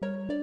The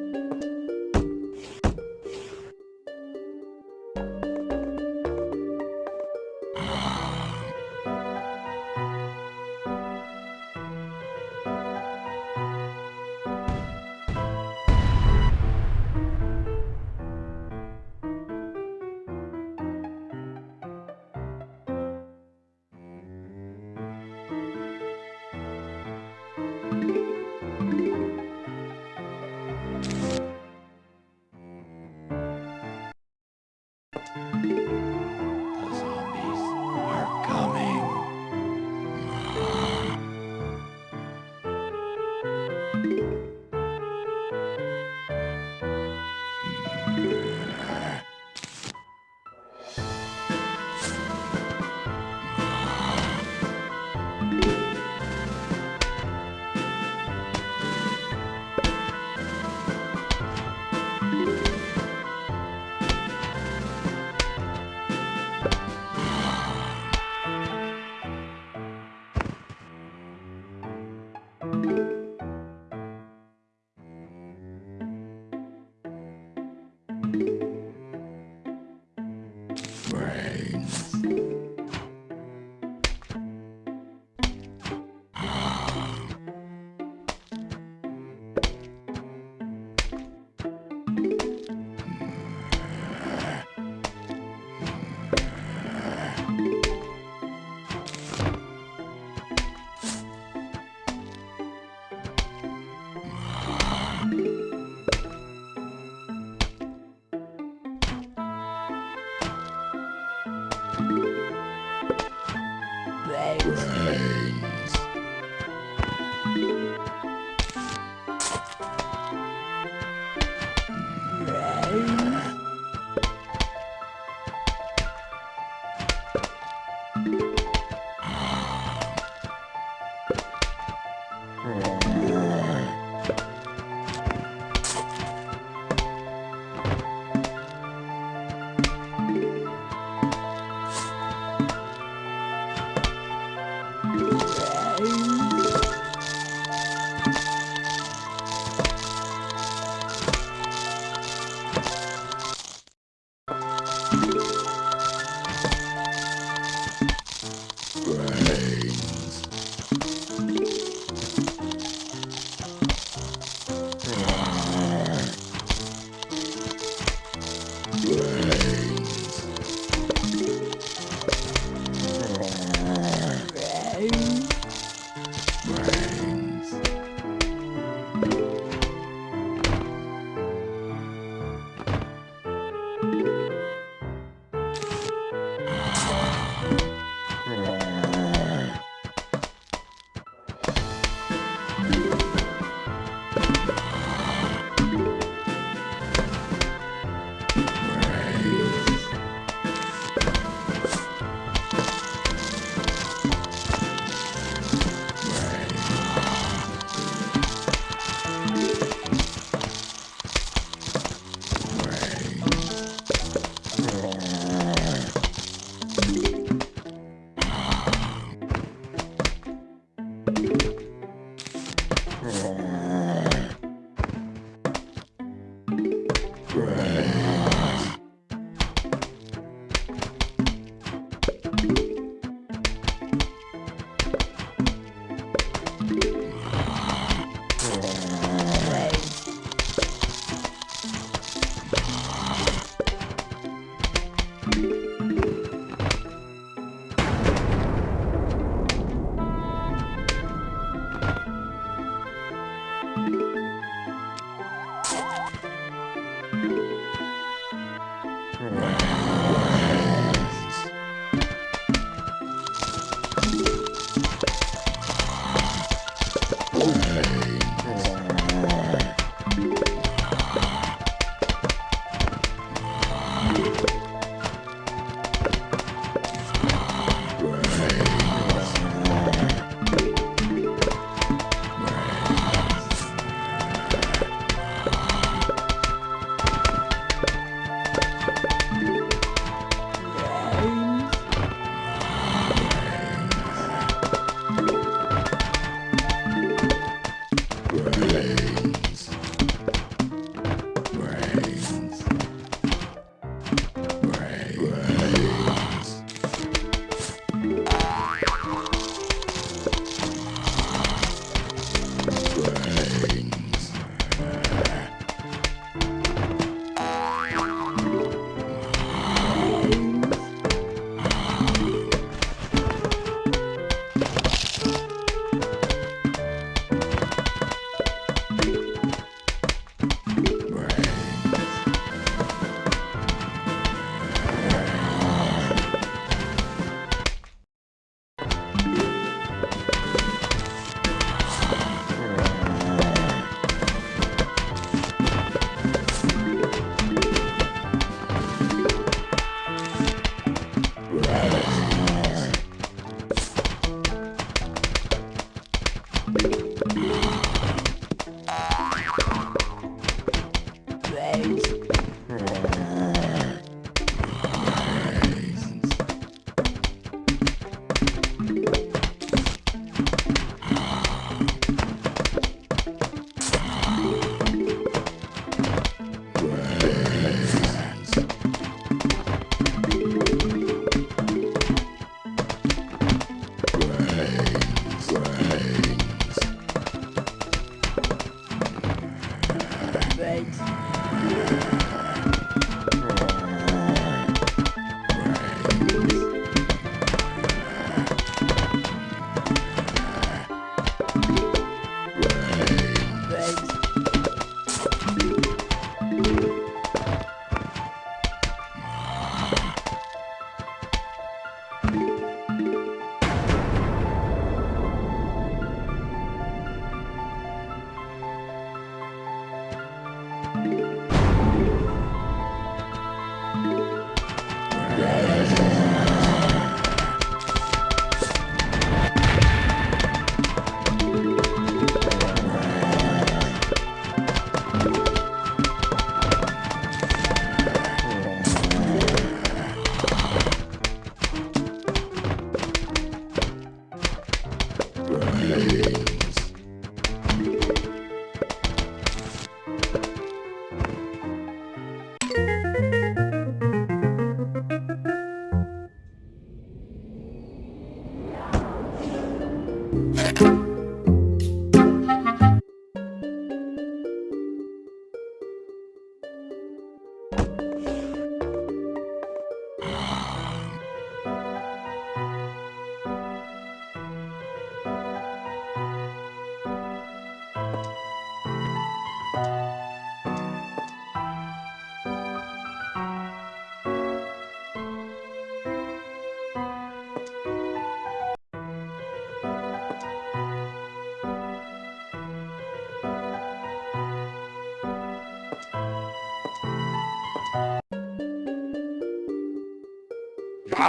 The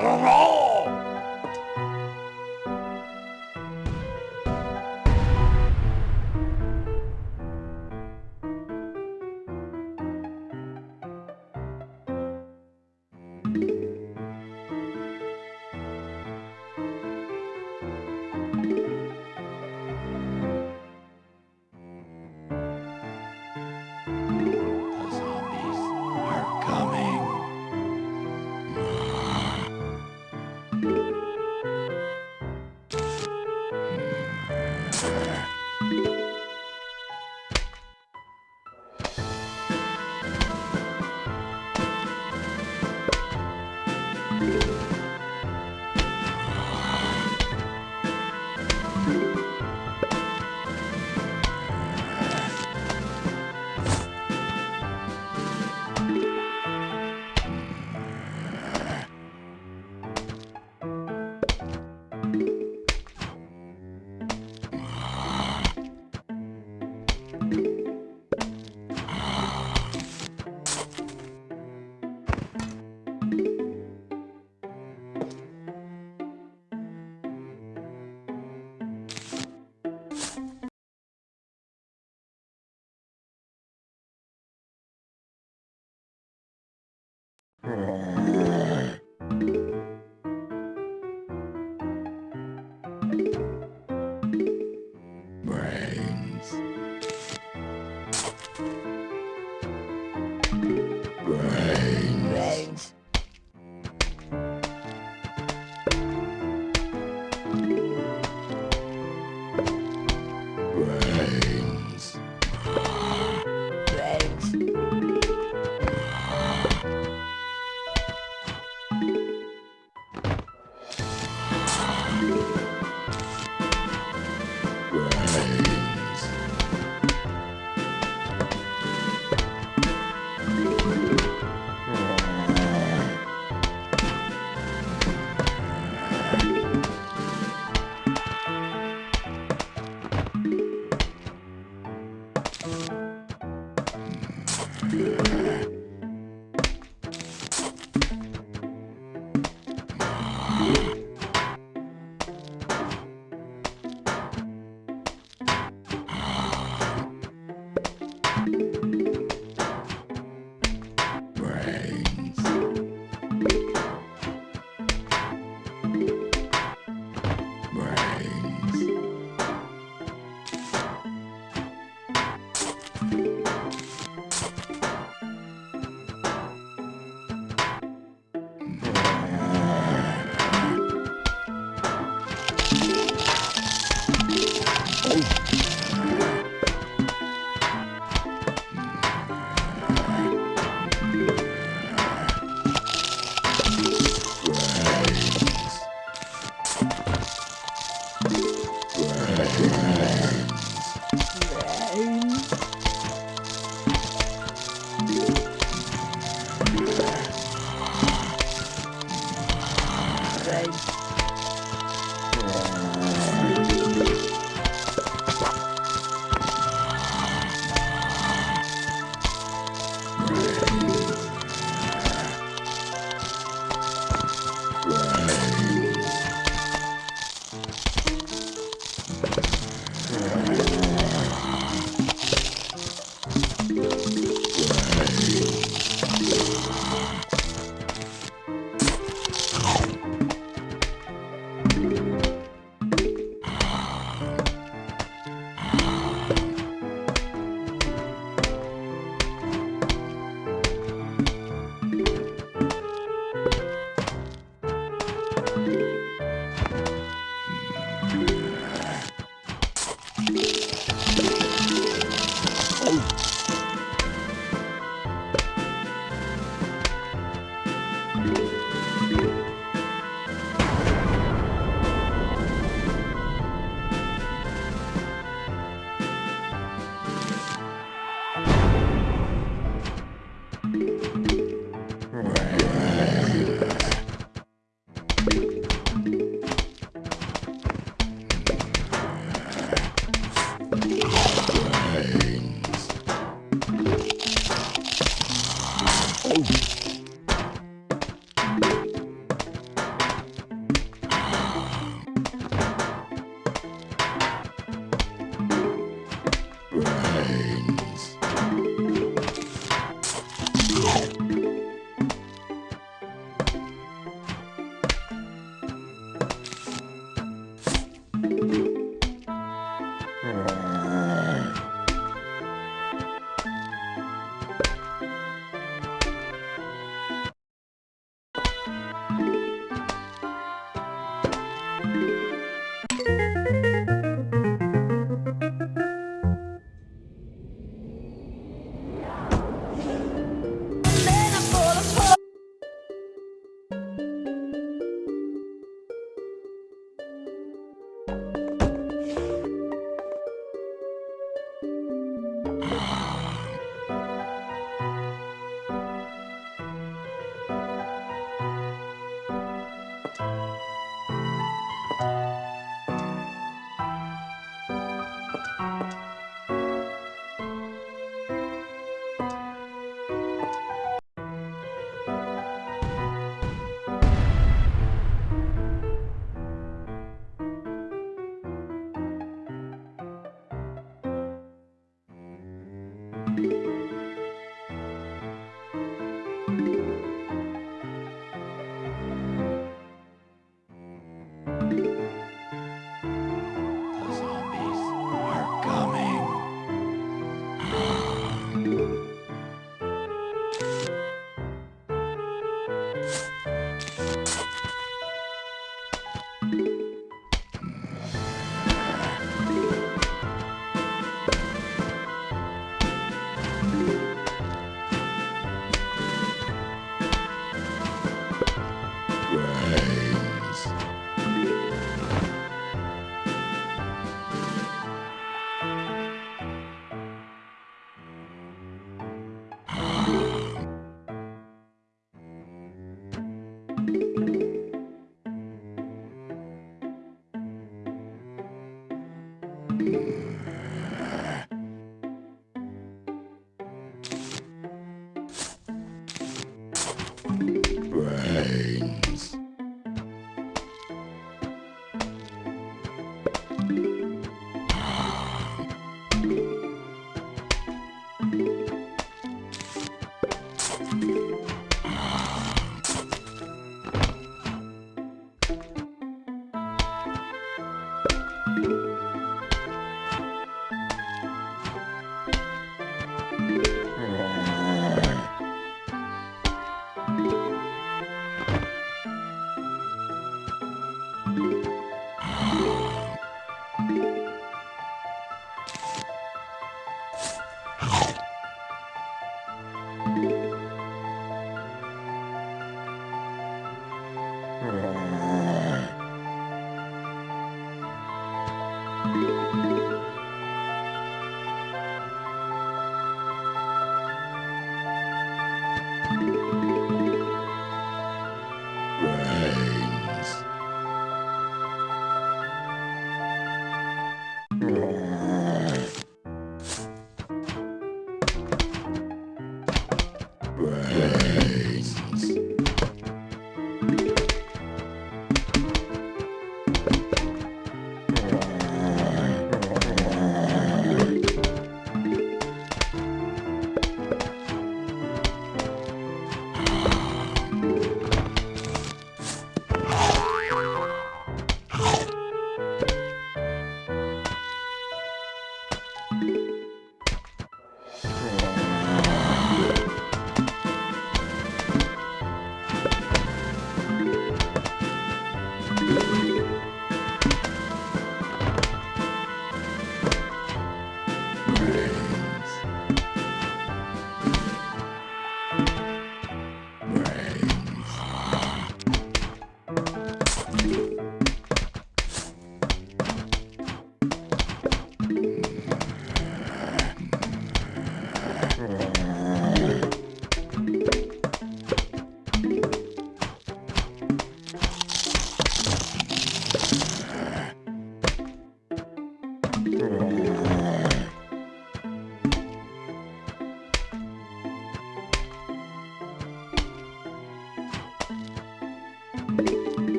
zombies are coming. Música Brains.